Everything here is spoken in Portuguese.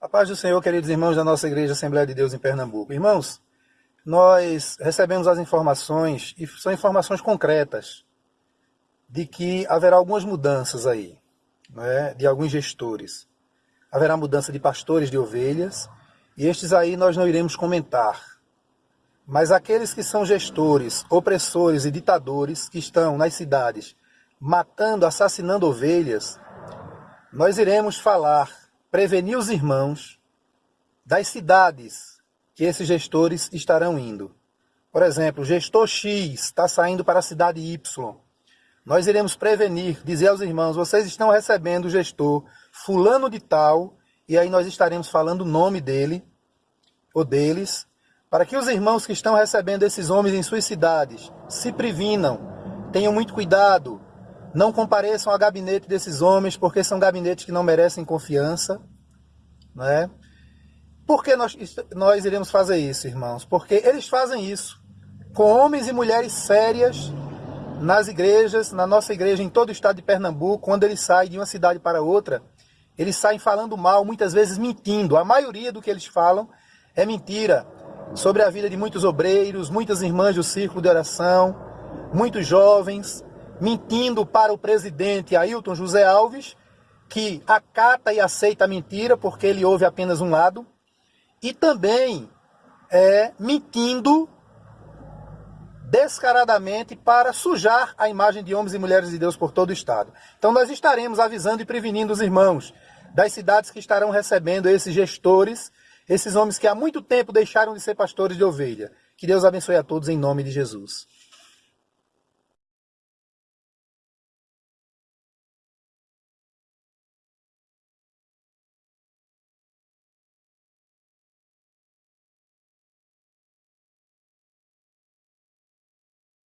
A paz do Senhor, queridos irmãos da nossa Igreja Assembleia de Deus em Pernambuco. Irmãos, nós recebemos as informações, e são informações concretas, de que haverá algumas mudanças aí, né, de alguns gestores. Haverá mudança de pastores de ovelhas, e estes aí nós não iremos comentar. Mas aqueles que são gestores, opressores e ditadores que estão nas cidades matando, assassinando ovelhas, nós iremos falar, prevenir os irmãos das cidades que esses gestores estarão indo. Por exemplo, gestor X está saindo para a cidade Y. Nós iremos prevenir, dizer aos irmãos, vocês estão recebendo o gestor fulano de tal, e aí nós estaremos falando o nome dele ou deles, para que os irmãos que estão recebendo esses homens em suas cidades se previnam, tenham muito cuidado, não compareçam ao gabinete desses homens, porque são gabinetes que não merecem confiança. Né? Por que nós, nós iremos fazer isso, irmãos? Porque eles fazem isso com homens e mulheres sérias nas igrejas, na nossa igreja em todo o estado de Pernambuco, quando eles saem de uma cidade para outra, eles saem falando mal, muitas vezes mentindo. A maioria do que eles falam é mentira sobre a vida de muitos obreiros, muitas irmãs do círculo de oração, muitos jovens, mentindo para o presidente Ailton José Alves, que acata e aceita a mentira porque ele ouve apenas um lado, e também é, mentindo descaradamente para sujar a imagem de homens e mulheres de Deus por todo o estado. Então nós estaremos avisando e prevenindo os irmãos das cidades que estarão recebendo esses gestores, esses homens que há muito tempo deixaram de ser pastores de ovelha. Que Deus abençoe a todos em nome de Jesus.